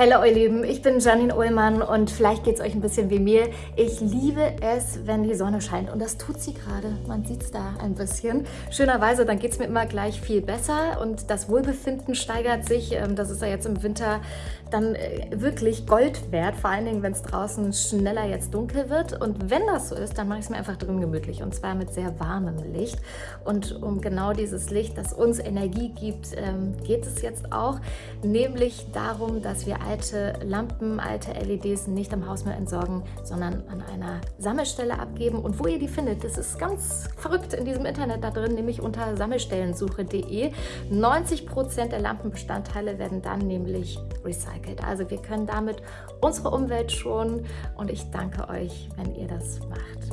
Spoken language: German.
Hallo ihr Lieben, ich bin Janine Ullmann und vielleicht geht es euch ein bisschen wie mir. Ich liebe es, wenn die Sonne scheint und das tut sie gerade. Man sieht es da ein bisschen. Schönerweise, dann geht es mir immer gleich viel besser und das Wohlbefinden steigert sich. Ähm, das ist ja jetzt im Winter dann äh, wirklich Gold wert, vor allen Dingen, wenn es draußen schneller jetzt dunkel wird. Und wenn das so ist, dann mache ich es mir einfach drin gemütlich und zwar mit sehr warmem Licht. Und um genau dieses Licht, das uns Energie gibt, ähm, geht es jetzt auch, nämlich darum, dass wir alte Lampen, alte LEDs nicht am Hausmüll entsorgen, sondern an einer Sammelstelle abgeben. Und wo ihr die findet, das ist ganz verrückt in diesem Internet da drin, nämlich unter sammelstellensuche.de. 90% der Lampenbestandteile werden dann nämlich recycelt. Also wir können damit unsere Umwelt schonen und ich danke euch, wenn ihr das macht.